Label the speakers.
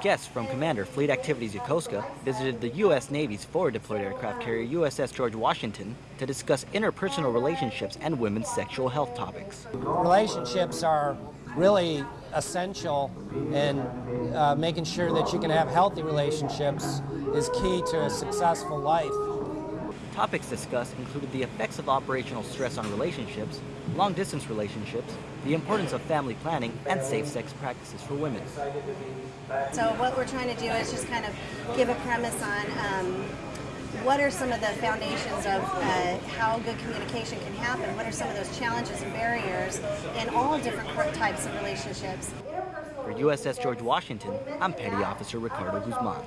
Speaker 1: Guests from Commander Fleet Activities Yokosuka visited the U.S. Navy's forward deployed aircraft carrier USS George Washington to discuss interpersonal relationships and women's sexual health topics.
Speaker 2: Relationships are really essential and uh, making sure that you can have healthy relationships is key to a successful life.
Speaker 1: Topics discussed included the effects of operational stress on relationships, long distance relationships, the importance of family planning, and safe sex practices for women.
Speaker 3: So, what we're trying to do is just kind of give a premise on um, what are some of the foundations of uh, how good communication can happen? What are some of those challenges and barriers in all different types of relationships?
Speaker 1: For USS George Washington, I'm Petty Officer Ricardo Guzman.